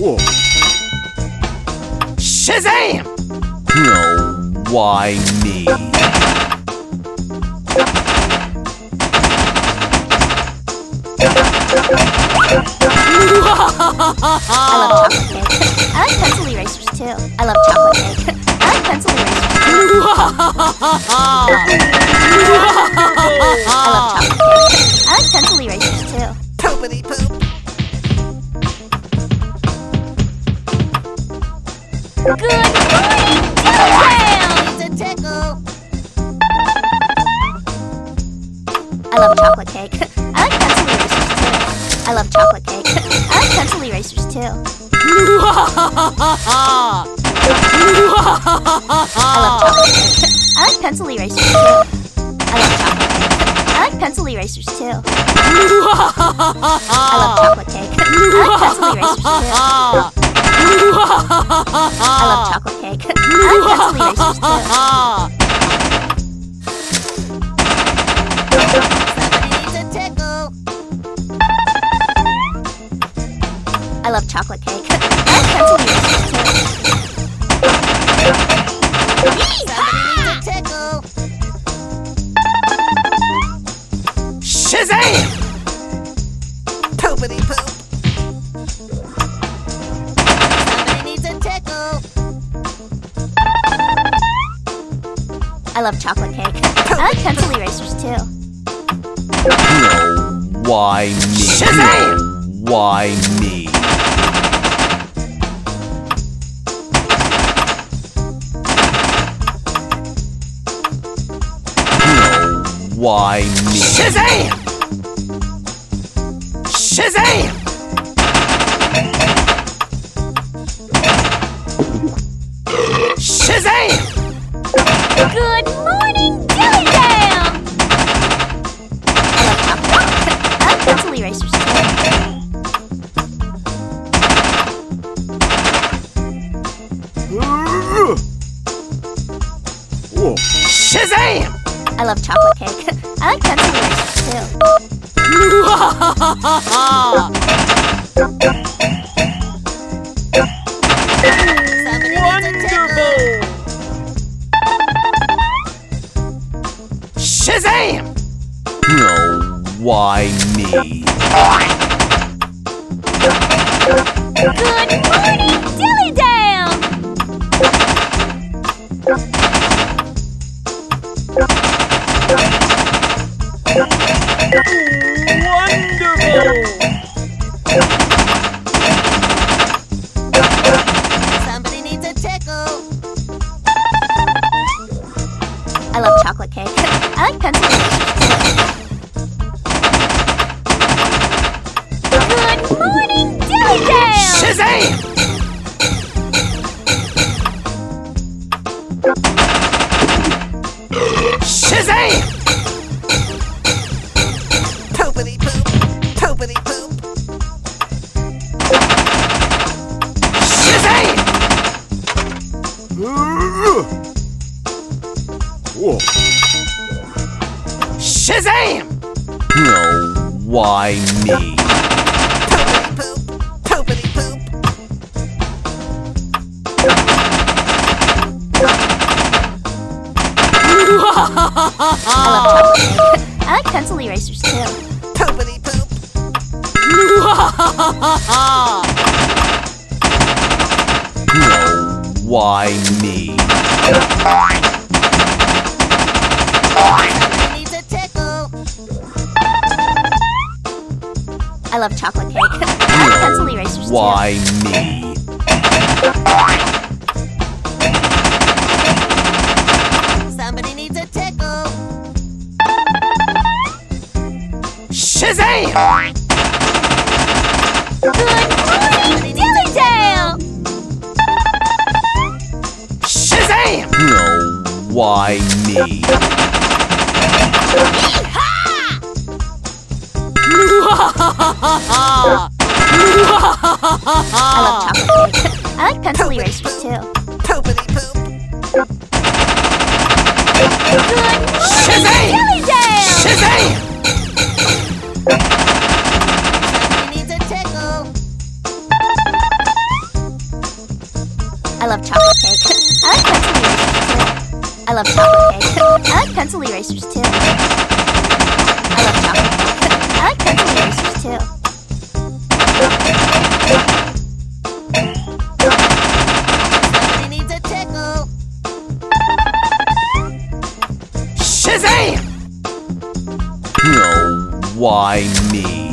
Whoa. Shazam! No, why me? I love chocolate cake. I like pencil erasers too. I love chocolate cake. I like pencil erasers love chocolate cake. I like pencil erasers too. I love chocolate cake. I like pencil erasers too. I love chocolate cake. I like pencil erasers too. I love chocolate cake. I like pencil erasers too. I love chocolate cake. I like pencil erasers too. I love chocolate cake. I like pencil erasers too. I love chocolate cake. I like pencil erasers too. No, why me? Shazam! Why me? No, why me? Shazam! Shazam! Shazam! Good morning, Dillytown! I love chocolate cake. I like pencil erasers. Shazam! I love chocolate cake. I like pencil erasers too. why me? Good morning, Dillytown! Somebody needs a tickle. I love chocolate cake. I like pencil morning, Dillytown! Shazam! Shazam! Poopity poop. Poopity poop. Shazam! Whoa. Shazam! No, why me? I love chocolate. I like pencil erasers too. Poopity poop. No, why me? Needs a tickle. I love chocolate cake. I like pencil erasers too. Why me? Shazam! Good morning, Dillytown! Shazam! No, why me? I love chocolate love chocolate cake. I like pencil erasers too. I love chocolate cake. I like pencil erasers too. Somebody needs a tickle. Shazam! Oh, why me?